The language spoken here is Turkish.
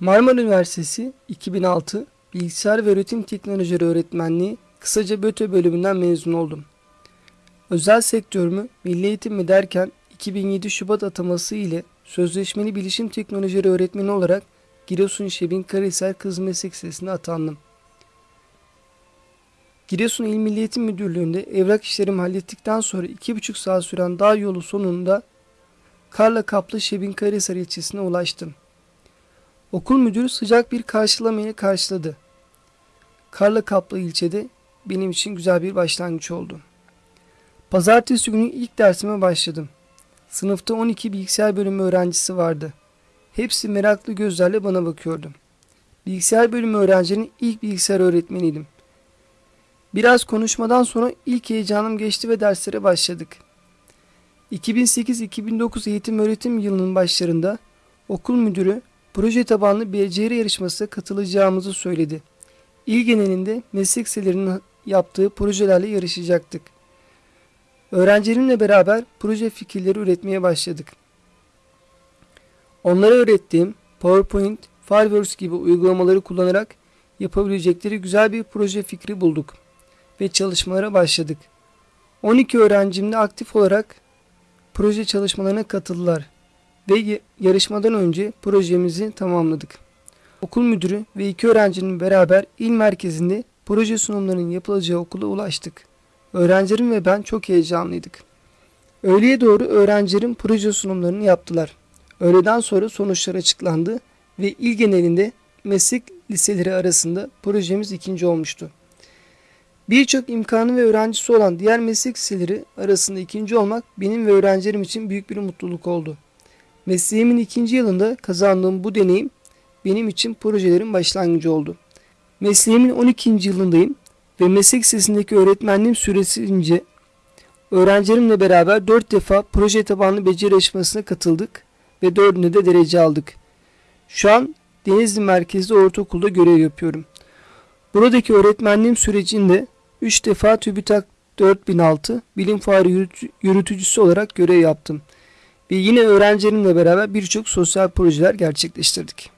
Marmara Üniversitesi 2006 Bilgisayar ve Üretim Teknolojileri Öğretmenliği kısaca BÖTÖ bölümünden mezun oldum. Özel sektörümü milli eğitim mi derken 2007 Şubat ataması ile sözleşmeli bilişim teknolojileri öğretmeni olarak Giresun Şebin Karahisar Kız Meslek Lisesi'ne atandım. Giresun İl Milli Eğitim Müdürlüğü'nde evrak işlerimi hallettikten sonra 2,5 saat süren dağ yolu sonunda karla kaplı Şebin Karahisar ilçesine ulaştım. Okul müdürü sıcak bir karşılamayla karşıladı. Karla kaplı ilçede benim için güzel bir başlangıç oldu. Pazartesi günü ilk dersime başladım. Sınıfta 12 bilgisayar bölümü öğrencisi vardı. Hepsi meraklı gözlerle bana bakıyordu. Bilgisayar bölümü öğrencinin ilk bilgisayar öğretmeniydim. Biraz konuşmadan sonra ilk heyecanım geçti ve derslere başladık. 2008-2009 eğitim öğretim yılının başlarında okul müdürü proje tabanlı beceri yarışmasına katılacağımızı söyledi. İl genelinde meslek liselerinin yaptığı projelerle yarışacaktık. Öğrencilerimle beraber proje fikirleri üretmeye başladık. Onlara öğrettiğim PowerPoint, Fireworks gibi uygulamaları kullanarak yapabilecekleri güzel bir proje fikri bulduk ve çalışmalara başladık. 12 öğrencim de aktif olarak proje çalışmalarına katıldılar ve yarışmadan önce projemizi tamamladık. Okul müdürü ve iki öğrencinin beraber il merkezinde proje sunumlarının yapılacağı okula ulaştık. Öğrencilerim ve ben çok heyecanlıydık. Öğleye doğru öğrencilerim proje sunumlarını yaptılar. Öğleden sonra sonuçlar açıklandı ve il genelinde meslek liseleri arasında projemiz ikinci olmuştu. Birçok imkanı ve öğrencisi olan diğer meslek liseleri arasında ikinci olmak benim ve öğrencilerim için büyük bir mutluluk oldu. Mesleğimin ikinci yılında kazandığım bu deneyim benim için projelerin başlangıcı oldu. Mesleğimin 12. yılındayım ve meslek lisesindeki öğretmenliğim süresince öğrencilerimle beraber 4 defa proje tabanlı beceri yarışmasına katıldık ve 4'ünde de derece aldık. Şu an Denizli merkezli ortaokulda görev yapıyorum. Buradaki öğretmenliğim sürecinde 3 defa TÜBİTAK 4006 bilim fuarı yürütücüsü olarak görev yaptım. Ve yine öğrencilerimle beraber birçok sosyal projeler gerçekleştirdik.